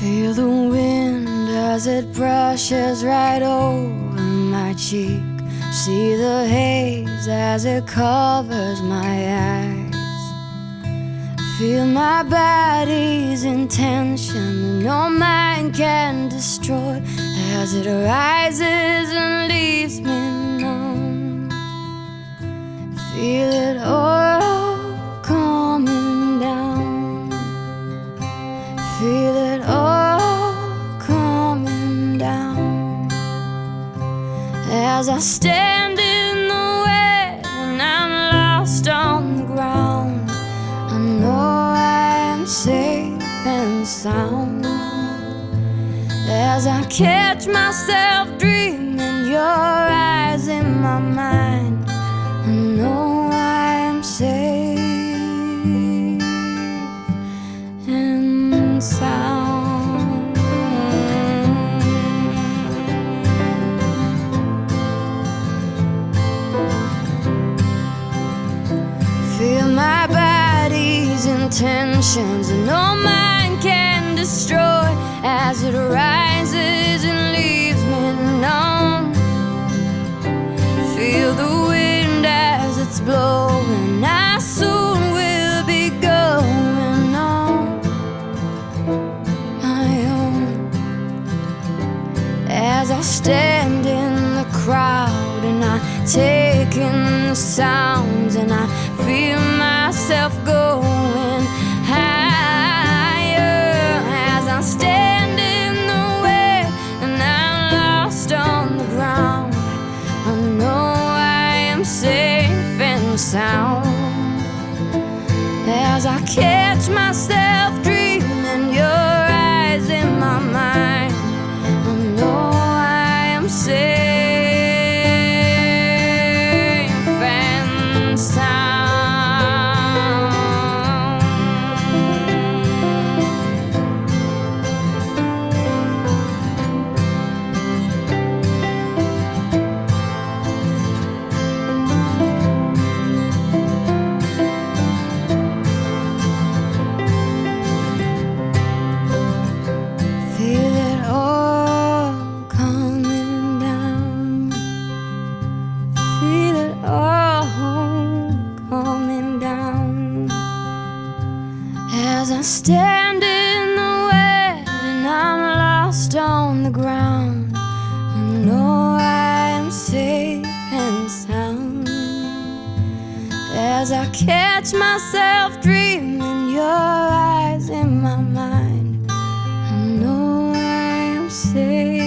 Feel the wind as it brushes right over my cheek. See the haze as it covers my eyes. Feel my body's intention, no mind can destroy as it rises and leaves me as I stand in the wet and I'm lost on the ground. I know I am safe and sound as I catch myself dreaming intentions, and no mind can destroy as it rises and leaves me numb. Feel the wind as it's blowing. I soon will be going on my own as I stand in the crowd and I take in the sounds and I feel myself going sound as I catch myself As I stand in the way and I'm lost on the ground. I know I am safe and sound. As I catch myself dreaming your eyes in my mind. I know I am safe.